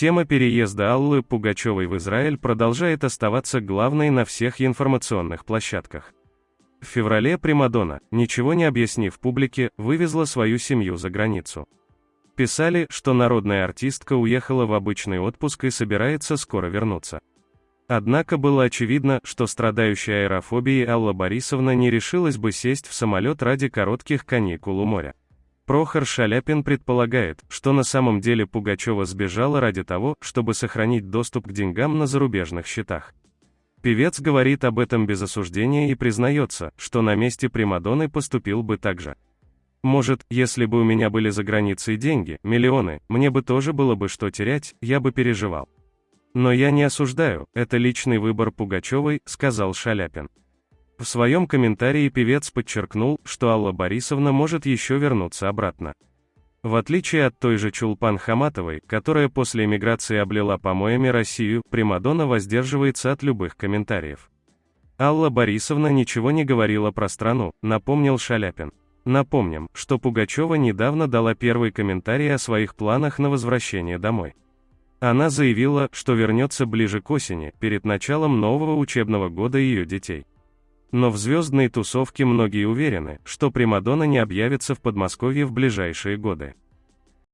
Тема переезда Аллы Пугачевой в Израиль продолжает оставаться главной на всех информационных площадках. В феврале Примадонна, ничего не объяснив публике, вывезла свою семью за границу. Писали, что народная артистка уехала в обычный отпуск и собирается скоро вернуться. Однако было очевидно, что страдающая аэрофобией Алла Борисовна не решилась бы сесть в самолет ради коротких каникул у моря. Прохор Шаляпин предполагает, что на самом деле Пугачева сбежала ради того, чтобы сохранить доступ к деньгам на зарубежных счетах. Певец говорит об этом без осуждения и признается, что на месте Примадонны поступил бы так же. Может, если бы у меня были за границей деньги, миллионы, мне бы тоже было бы что терять, я бы переживал. Но я не осуждаю, это личный выбор Пугачевой, сказал Шаляпин. В своем комментарии певец подчеркнул, что Алла Борисовна может еще вернуться обратно. В отличие от той же Чулпан Хаматовой, которая после эмиграции облила помоями Россию, Примадонна воздерживается от любых комментариев. Алла Борисовна ничего не говорила про страну, напомнил Шаляпин. Напомним, что Пугачева недавно дала первый комментарий о своих планах на возвращение домой. Она заявила, что вернется ближе к осени, перед началом нового учебного года ее детей. Но в звездной тусовке многие уверены, что Примадонна не объявится в Подмосковье в ближайшие годы.